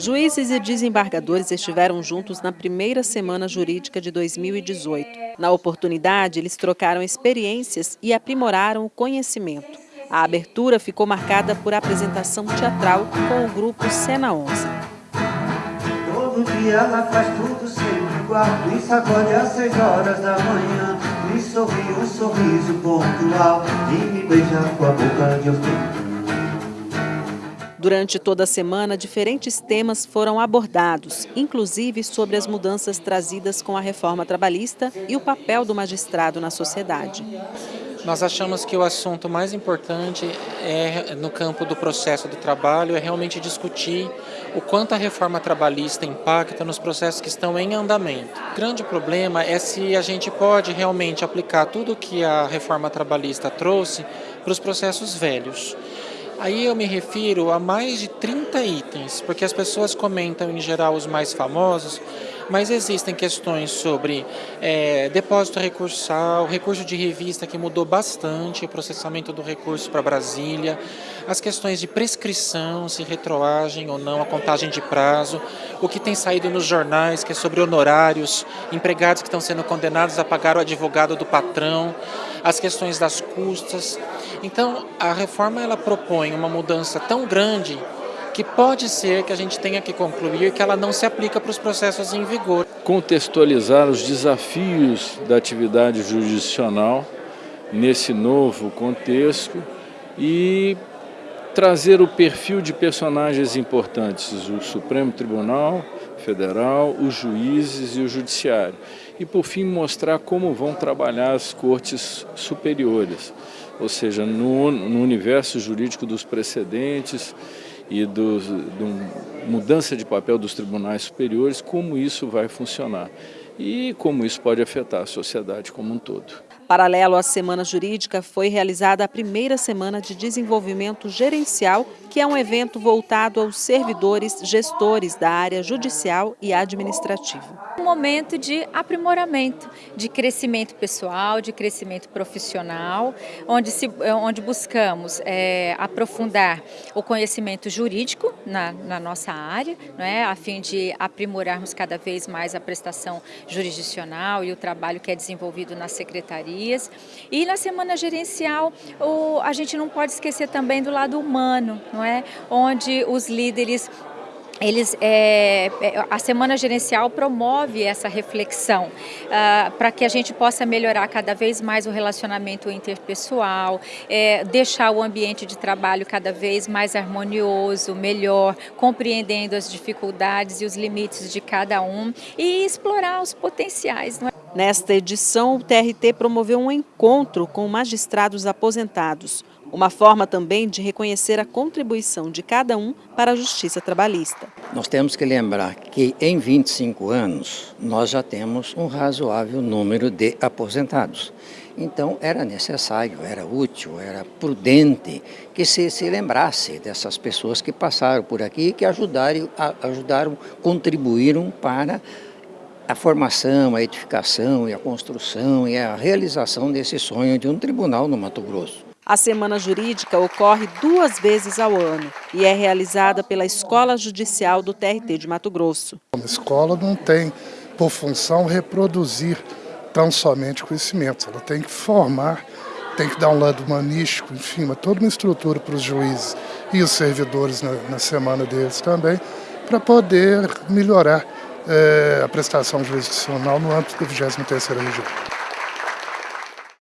Juízes e desembargadores estiveram juntos na primeira semana jurídica de 2018. Na oportunidade, eles trocaram experiências e aprimoraram o conhecimento. A abertura ficou marcada por apresentação teatral com o grupo Cena 11. Todo dia ela faz tudo sempre igual, é às horas da manhã. Me sorri um sorriso pontual e me beija com a boca de. Durante toda a semana, diferentes temas foram abordados, inclusive sobre as mudanças trazidas com a reforma trabalhista e o papel do magistrado na sociedade. Nós achamos que o assunto mais importante é, no campo do processo do trabalho é realmente discutir o quanto a reforma trabalhista impacta nos processos que estão em andamento. O grande problema é se a gente pode realmente aplicar tudo o que a reforma trabalhista trouxe para os processos velhos. Aí eu me refiro a mais de 30 itens, porque as pessoas comentam em geral os mais famosos, mas existem questões sobre é, depósito recursal, recurso de revista que mudou bastante, o processamento do recurso para Brasília, as questões de prescrição, se retroagem ou não, a contagem de prazo, o que tem saído nos jornais, que é sobre honorários, empregados que estão sendo condenados a pagar o advogado do patrão, as questões das custas. Então, a reforma ela propõe uma mudança tão grande que pode ser que a gente tenha que concluir que ela não se aplica para os processos em vigor. Contextualizar os desafios da atividade jurisdicional nesse novo contexto e trazer o perfil de personagens importantes, o Supremo Tribunal Federal, os juízes e o Judiciário. E, por fim, mostrar como vão trabalhar as cortes superiores, ou seja, no, no universo jurídico dos precedentes e da mudança de papel dos tribunais superiores, como isso vai funcionar e como isso pode afetar a sociedade como um todo. Paralelo à Semana Jurídica, foi realizada a primeira Semana de Desenvolvimento Gerencial, que é um evento voltado aos servidores gestores da área judicial e administrativa um momento de aprimoramento, de crescimento pessoal, de crescimento profissional, onde, se, onde buscamos é, aprofundar o conhecimento jurídico na, na nossa área, não é? a fim de aprimorarmos cada vez mais a prestação jurisdicional e o trabalho que é desenvolvido nas secretarias. E na semana gerencial, o, a gente não pode esquecer também do lado humano, não é? onde os líderes eles, é, é, a Semana Gerencial promove essa reflexão uh, para que a gente possa melhorar cada vez mais o relacionamento interpessoal, é, deixar o ambiente de trabalho cada vez mais harmonioso, melhor, compreendendo as dificuldades e os limites de cada um e explorar os potenciais. É? Nesta edição, o TRT promoveu um encontro com magistrados aposentados. Uma forma também de reconhecer a contribuição de cada um para a justiça trabalhista. Nós temos que lembrar que em 25 anos nós já temos um razoável número de aposentados. Então era necessário, era útil, era prudente que se, se lembrasse dessas pessoas que passaram por aqui e que ajudaram, ajudaram, contribuíram para a formação, a edificação e a construção e a realização desse sonho de um tribunal no Mato Grosso. A Semana Jurídica ocorre duas vezes ao ano e é realizada pela Escola Judicial do TRT de Mato Grosso. A escola não tem por função reproduzir tão somente conhecimentos, ela tem que formar, tem que dar um lado humanístico, enfim, toda uma estrutura para os juízes e os servidores na, na semana deles também, para poder melhorar é, a prestação jurisdicional no âmbito da 23ª região.